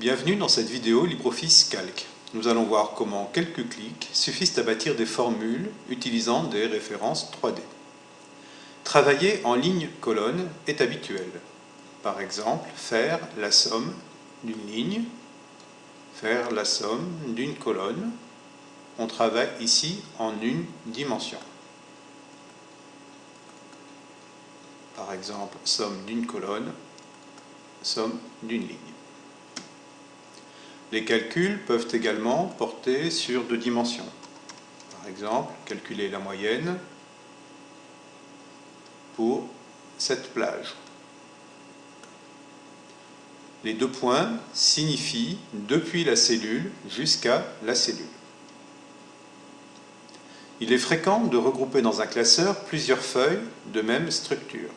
Bienvenue dans cette vidéo LibreOffice Calc. Nous allons voir comment quelques clics suffisent à bâtir des formules utilisant des références 3D. Travailler en ligne-colonne est habituel. Par exemple, faire la somme d'une ligne, faire la somme d'une colonne. On travaille ici en une dimension. Par exemple, somme d'une colonne, somme d'une ligne. Les calculs peuvent également porter sur deux dimensions. Par exemple, calculer la moyenne pour cette plage. Les deux points signifient depuis la cellule jusqu'à la cellule. Il est fréquent de regrouper dans un classeur plusieurs feuilles de même structure.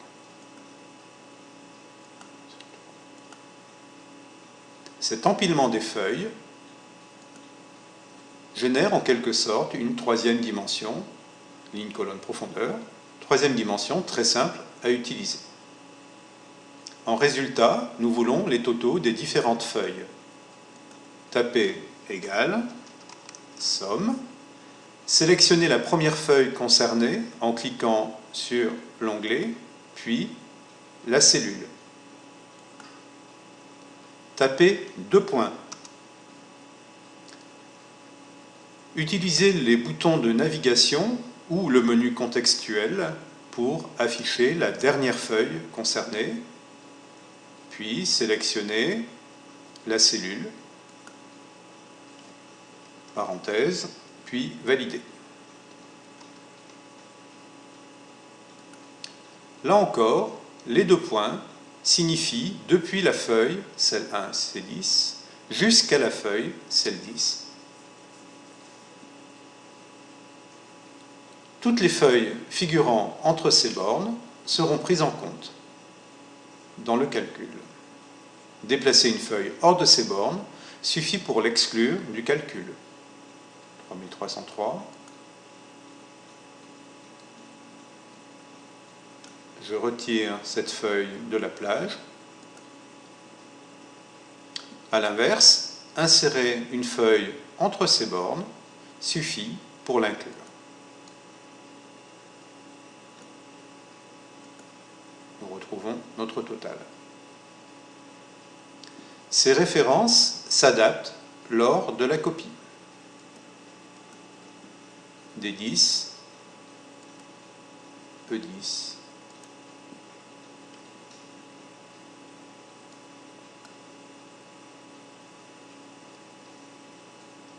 Cet empilement des feuilles génère en quelque sorte une troisième dimension, ligne, colonne, profondeur, troisième dimension très simple à utiliser. En résultat, nous voulons les totaux des différentes feuilles. Tapez égal, somme, sélectionnez la première feuille concernée en cliquant sur l'onglet, puis la cellule tapez deux points. Utilisez les boutons de navigation ou le menu contextuel pour afficher la dernière feuille concernée, puis sélectionnez la cellule, parenthèse, puis valider. Là encore, les deux points signifie depuis la feuille, celle 1, c'est 10, jusqu'à la feuille, celle 10. Toutes les feuilles figurant entre ces bornes seront prises en compte dans le calcul. Déplacer une feuille hors de ces bornes suffit pour l'exclure du calcul. 3303, je retire cette feuille de la plage. A l'inverse, insérer une feuille entre ces bornes suffit pour l'inclure. Nous retrouvons notre total. Ces références s'adaptent lors de la copie. D10, E10,